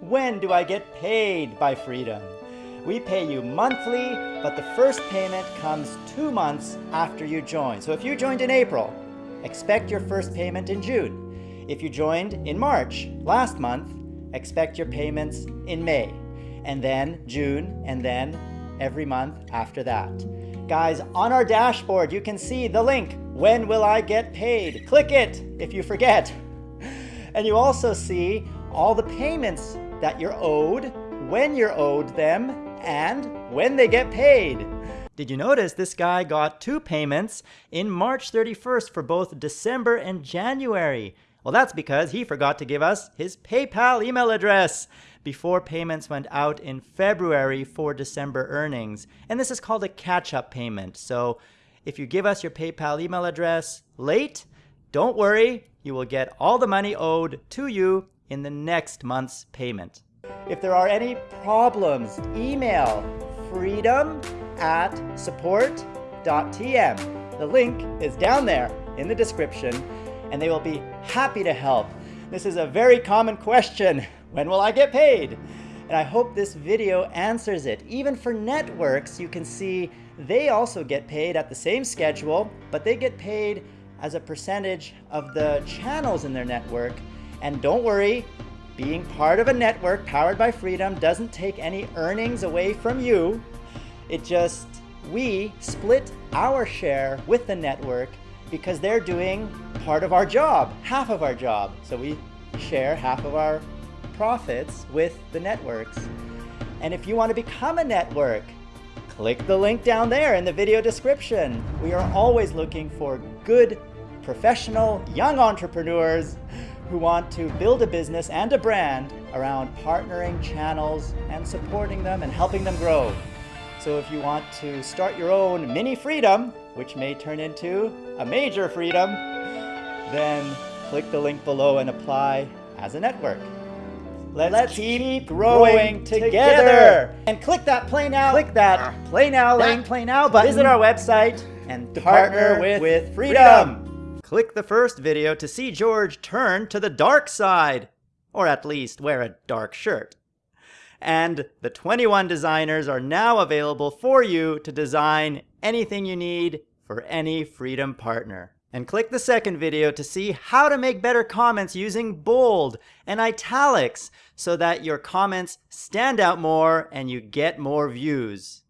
When do I get paid by Freedom? We pay you monthly, but the first payment comes two months after you join. So if you joined in April, expect your first payment in June. If you joined in March, last month, expect your payments in May, and then June, and then every month after that. Guys, on our dashboard, you can see the link, when will I get paid? Click it if you forget. And you also see all the payments that you're owed, when you're owed them, and when they get paid. Did you notice this guy got two payments in March 31st for both December and January? Well, that's because he forgot to give us his PayPal email address before payments went out in February for December earnings. And this is called a catch-up payment. So if you give us your PayPal email address late, don't worry, you will get all the money owed to you in the next month's payment. If there are any problems, email freedom at support.tm. The link is down there in the description and they will be happy to help. This is a very common question. When will I get paid? And I hope this video answers it. Even for networks, you can see they also get paid at the same schedule, but they get paid as a percentage of the channels in their network. And don't worry, being part of a network powered by Freedom doesn't take any earnings away from you. It just, we split our share with the network because they're doing part of our job, half of our job. So we share half of our profits with the networks. And if you want to become a network, click the link down there in the video description. We are always looking for good, professional, young entrepreneurs who want to build a business and a brand around partnering channels and supporting them and helping them grow. So if you want to start your own mini freedom, which may turn into a major freedom, then click the link below and apply as a network. Let's, Let's keep, growing, together. together. And click that play now. Click that play now link. Play now button. Visit our website and partner with, with freedom. freedom. Click the first video to see George turn to the dark side, or at least wear a dark shirt. And the 21 designers are now available for you to design anything you need for any Freedom partner. And click the second video to see how to make better comments using bold and italics so that your comments stand out more and you get more views.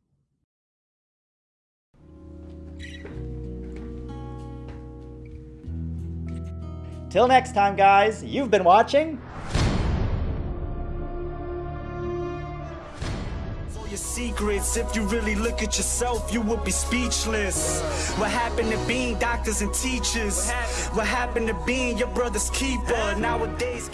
Till next time, guys, you've been watching secrets. If you really look at yourself, you be speechless. What happened to being doctors and teachers? What happened to being your brother's keeper? Nowadays,